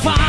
fire.